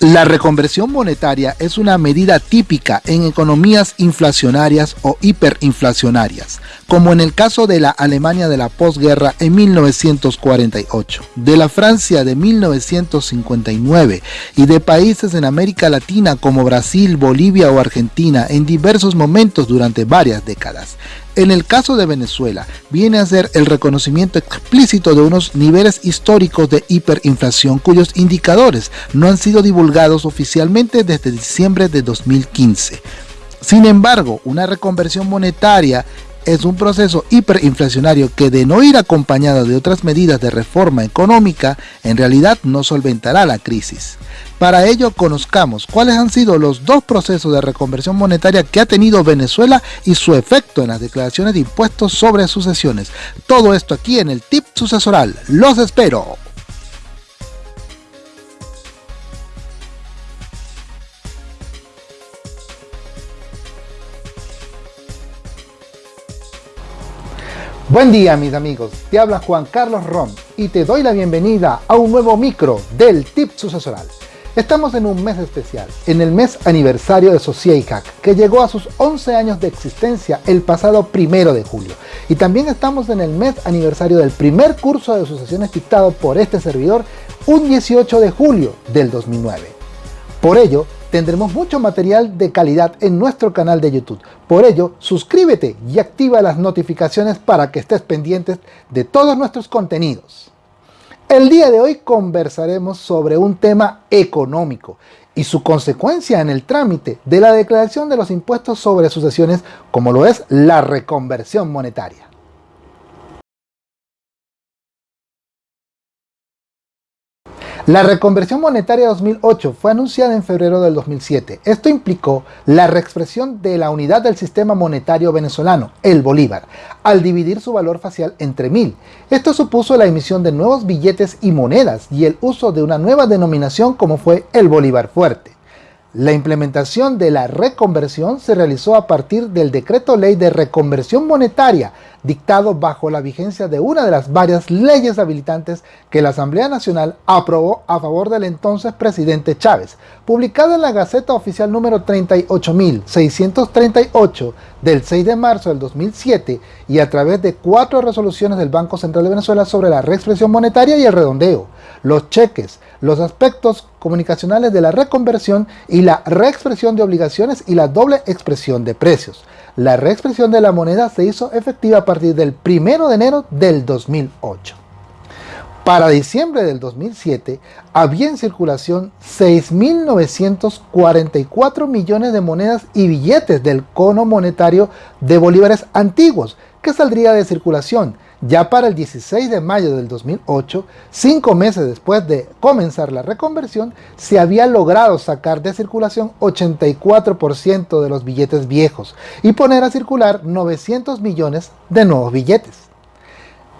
La reconversión monetaria es una medida típica en economías inflacionarias o hiperinflacionarias, como en el caso de la Alemania de la posguerra en 1948, de la Francia de 1959 y de países en América Latina como Brasil, Bolivia o Argentina en diversos momentos durante varias décadas. En el caso de Venezuela, viene a ser el reconocimiento explícito de unos niveles históricos de hiperinflación cuyos indicadores no han sido divulgados oficialmente desde diciembre de 2015. Sin embargo, una reconversión monetaria es un proceso hiperinflacionario que de no ir acompañado de otras medidas de reforma económica, en realidad no solventará la crisis. Para ello conozcamos cuáles han sido los dos procesos de reconversión monetaria que ha tenido Venezuela y su efecto en las declaraciones de impuestos sobre sucesiones. Todo esto aquí en el tip sucesoral. ¡Los espero! Buen día mis amigos, te habla Juan Carlos Rom y te doy la bienvenida a un nuevo micro del tip sucesoral. Estamos en un mes especial, en el mes aniversario de Sociacac, que llegó a sus 11 años de existencia el pasado primero de julio. Y también estamos en el mes aniversario del primer curso de asociaciones dictado por este servidor, un 18 de julio del 2009. Por ello, tendremos mucho material de calidad en nuestro canal de YouTube. Por ello, suscríbete y activa las notificaciones para que estés pendientes de todos nuestros contenidos. El día de hoy conversaremos sobre un tema económico y su consecuencia en el trámite de la declaración de los impuestos sobre sucesiones como lo es la reconversión monetaria. La reconversión monetaria 2008 fue anunciada en febrero del 2007. Esto implicó la reexpresión de la unidad del sistema monetario venezolano, el bolívar, al dividir su valor facial entre mil. Esto supuso la emisión de nuevos billetes y monedas y el uso de una nueva denominación como fue el bolívar fuerte. La implementación de la reconversión se realizó a partir del Decreto Ley de Reconversión Monetaria dictado bajo la vigencia de una de las varias leyes habilitantes que la Asamblea Nacional aprobó a favor del entonces presidente Chávez, publicada en la Gaceta Oficial número 38.638 del 6 de marzo del 2007 y a través de cuatro resoluciones del Banco Central de Venezuela sobre la reexpresión monetaria y el redondeo, los cheques, los aspectos comunicacionales de la reconversión y la reexpresión de obligaciones y la doble expresión de precios. La reexpresión de la moneda se hizo efectiva a partir del 1 de enero del 2008. Para diciembre del 2007 había en circulación 6.944 millones de monedas y billetes del cono monetario de bolívares antiguos que saldría de circulación ya para el 16 de mayo del 2008, cinco meses después de comenzar la reconversión, se había logrado sacar de circulación 84% de los billetes viejos y poner a circular 900 millones de nuevos billetes.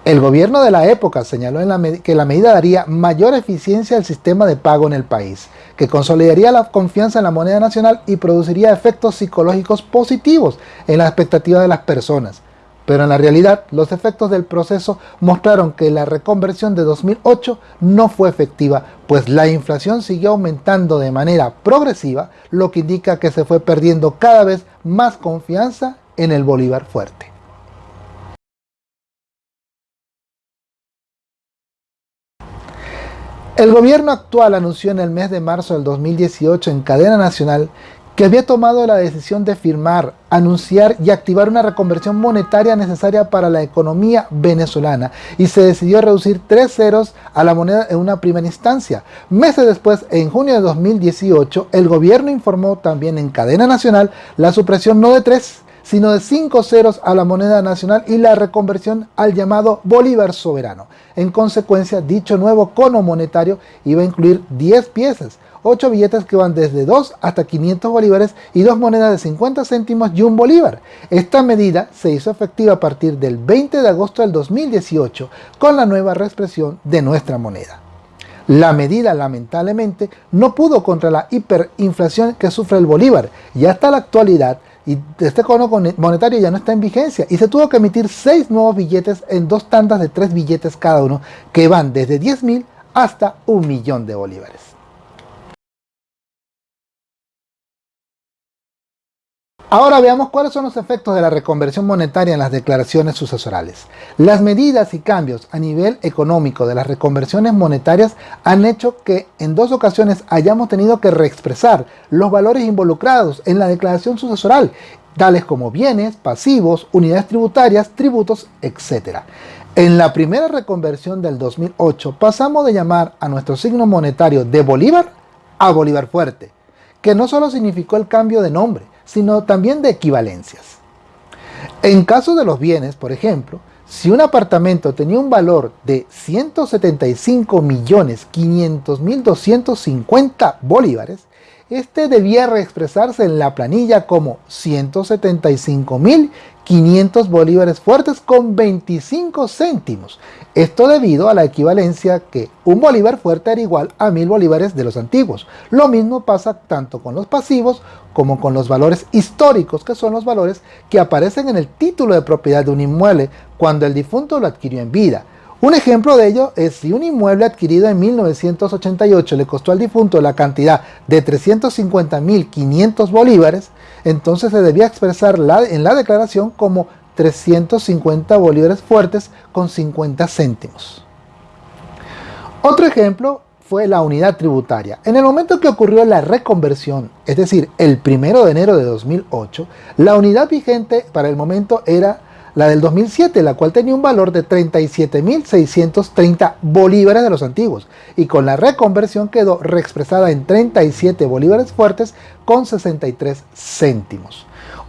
El gobierno de la época señaló que la medida daría mayor eficiencia al sistema de pago en el país, que consolidaría la confianza en la moneda nacional y produciría efectos psicológicos positivos en la expectativa de las personas, pero en la realidad los efectos del proceso mostraron que la reconversión de 2008 no fue efectiva, pues la inflación siguió aumentando de manera progresiva, lo que indica que se fue perdiendo cada vez más confianza en el Bolívar fuerte. El gobierno actual anunció en el mes de marzo del 2018 en cadena nacional que había tomado la decisión de firmar, anunciar y activar una reconversión monetaria necesaria para la economía venezolana y se decidió reducir tres ceros a la moneda en una primera instancia. Meses después, en junio de 2018, el gobierno informó también en cadena nacional la supresión no de tres, sino de cinco ceros a la moneda nacional y la reconversión al llamado Bolívar soberano. En consecuencia, dicho nuevo cono monetario iba a incluir 10 piezas, 8 billetes que van desde 2 hasta 500 bolívares y dos monedas de 50 céntimos y un bolívar. Esta medida se hizo efectiva a partir del 20 de agosto del 2018 con la nueva reexpresión de nuestra moneda. La medida lamentablemente no pudo contra la hiperinflación que sufre el bolívar y hasta la actualidad y este cono monetario ya no está en vigencia y se tuvo que emitir 6 nuevos billetes en dos tandas de 3 billetes cada uno que van desde 10 mil hasta un millón de bolívares. Ahora veamos cuáles son los efectos de la reconversión monetaria en las declaraciones sucesorales. Las medidas y cambios a nivel económico de las reconversiones monetarias han hecho que en dos ocasiones hayamos tenido que reexpresar los valores involucrados en la declaración sucesoral, tales como bienes, pasivos, unidades tributarias, tributos, etc. En la primera reconversión del 2008 pasamos de llamar a nuestro signo monetario de Bolívar a Bolívar Fuerte, que no solo significó el cambio de nombre, sino también de equivalencias. En caso de los bienes, por ejemplo, si un apartamento tenía un valor de 175.500.250 bolívares, este debía reexpresarse en la planilla como 175.500 bolívares fuertes con 25 céntimos. Esto debido a la equivalencia que un bolívar fuerte era igual a 1000 bolívares de los antiguos. Lo mismo pasa tanto con los pasivos como con los valores históricos, que son los valores que aparecen en el título de propiedad de un inmueble cuando el difunto lo adquirió en vida. Un ejemplo de ello es si un inmueble adquirido en 1988 le costó al difunto la cantidad de 350.500 bolívares, entonces se debía expresar en la declaración como 350 bolívares fuertes con 50 céntimos. Otro ejemplo fue la unidad tributaria. En el momento que ocurrió la reconversión, es decir, el primero de enero de 2008, la unidad vigente para el momento era la del 2007, la cual tenía un valor de 37.630 bolívares de los antiguos, y con la reconversión quedó reexpresada en 37 bolívares fuertes con 63 céntimos.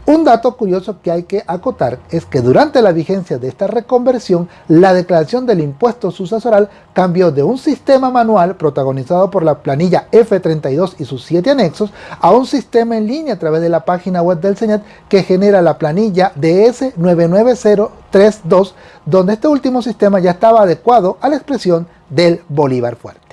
Un dato curioso que hay que acotar es que durante la vigencia de esta reconversión, la declaración del impuesto sucesoral cambió de un sistema manual protagonizado por la planilla F32 y sus siete anexos a un sistema en línea a través de la página web del CENET que genera la planilla DS99032, donde este último sistema ya estaba adecuado a la expresión del Bolívar fuerte.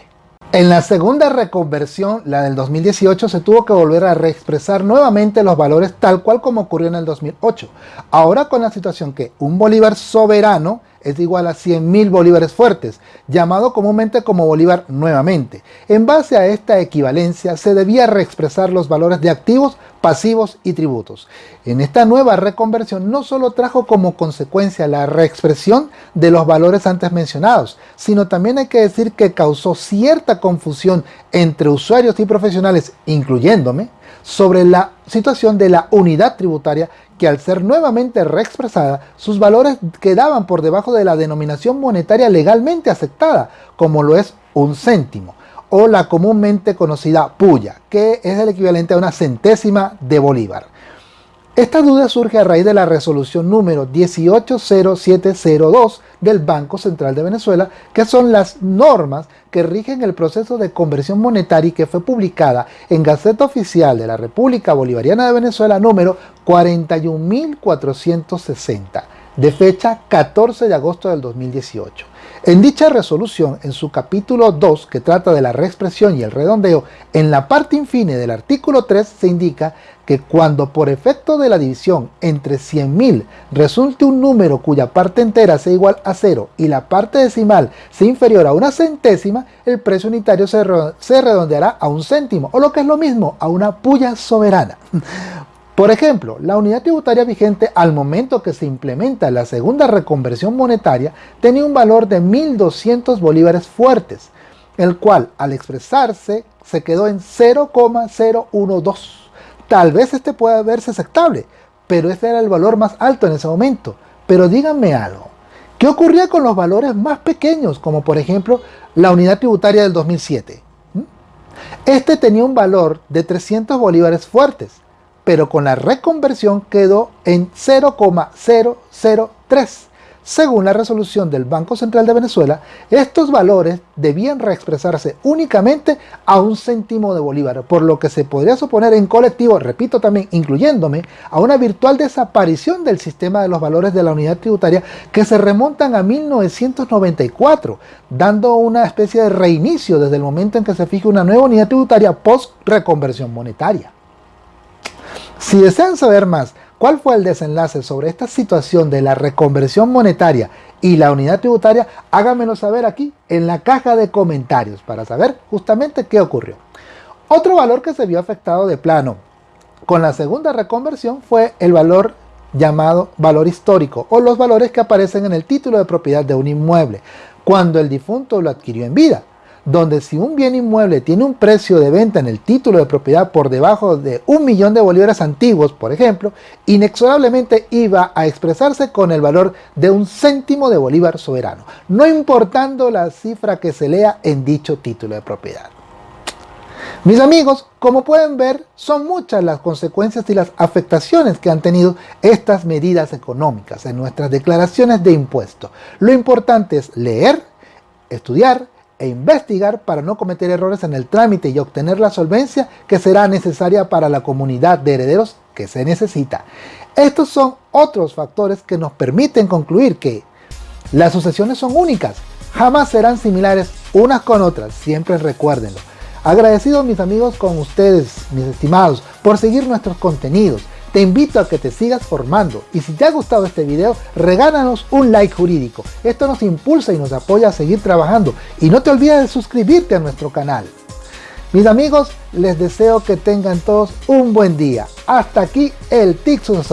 En la segunda reconversión, la del 2018, se tuvo que volver a reexpresar nuevamente los valores tal cual como ocurrió en el 2008. Ahora con la situación que un bolívar soberano es igual a 100.000 bolívares fuertes, llamado comúnmente como bolívar nuevamente. En base a esta equivalencia se debía reexpresar los valores de activos, pasivos y tributos. En esta nueva reconversión no solo trajo como consecuencia la reexpresión de los valores antes mencionados, sino también hay que decir que causó cierta confusión entre usuarios y profesionales, incluyéndome, sobre la situación de la unidad tributaria que al ser nuevamente reexpresada, sus valores quedaban por debajo de la denominación monetaria legalmente aceptada, como lo es un céntimo, o la comúnmente conocida puya, que es el equivalente a una centésima de bolívar. Esta duda surge a raíz de la resolución número 180702 del Banco Central de Venezuela, que son las normas que rigen el proceso de conversión monetaria y que fue publicada en Gaceta Oficial de la República Bolivariana de Venezuela número 41460, de fecha 14 de agosto del 2018. En dicha resolución, en su capítulo 2, que trata de la reexpresión y el redondeo, en la parte infine del artículo 3 se indica que cuando por efecto de la división entre 100.000 resulte un número cuya parte entera sea igual a 0 y la parte decimal sea inferior a una centésima, el precio unitario se, redondeará a un céntimo, o lo que es lo mismo, a una puya soberana. Por ejemplo, la unidad tributaria vigente al momento que se implementa la segunda reconversión monetaria tenía un valor de 1.200 bolívares fuertes, el cual al expresarse se quedó en 0,012. Tal vez este pueda verse aceptable, pero este era el valor más alto en ese momento. Pero díganme algo, ¿qué ocurría con los valores más pequeños, como por ejemplo la unidad tributaria del 2007? ¿Mm? Este tenía un valor de 300 bolívares fuertes, pero con la reconversión quedó en 0,003. Según la resolución del Banco Central de Venezuela, estos valores debían reexpresarse únicamente a un céntimo de bolívar, por lo que se podría suponer en colectivo, repito también, incluyéndome, a una virtual desaparición del sistema de los valores de la unidad tributaria que se remontan a 1994, dando una especie de reinicio desde el momento en que se fije una nueva unidad tributaria post-reconversión monetaria. Si desean saber más cuál fue el desenlace sobre esta situación de la reconversión monetaria y la unidad tributaria, háganmelo saber aquí en la caja de comentarios para saber justamente qué ocurrió. Otro valor que se vio afectado de plano Con la segunda reconversión fue el valor llamado valor histórico o los valores que aparecen en el título de propiedad de un inmueble cuando el difunto lo adquirió en vida donde si un bien inmueble tiene un precio de venta en el título de propiedad por debajo de un millón de bolívares antiguos, por ejemplo, inexorablemente iba a expresarse con el valor de un céntimo de bolívar soberano, no importando la cifra que se lea en dicho título de propiedad. Mis amigos, como pueden ver, son muchas las consecuencias y las afectaciones que han tenido estas medidas económicas en nuestras declaraciones de impuestos. Lo importante es leer, estudiar, e investigar para no cometer errores en el trámite y obtener la solvencia que será necesaria para la comunidad de herederos que se necesita. Estos son otros factores que nos permiten concluir que las sucesiones son únicas, jamás serán similares unas con otras, siempre recuérdenlo. Agradecidos mis amigos con ustedes, mis estimados, por seguir nuestros contenidos. Te invito a que te sigas formando y si te ha gustado este video, regálanos un like jurídico. Esto nos impulsa y nos apoya a seguir trabajando y no te olvides de suscribirte a nuestro canal. Mis amigos, les deseo que tengan todos un buen día. Hasta aquí el Tixus.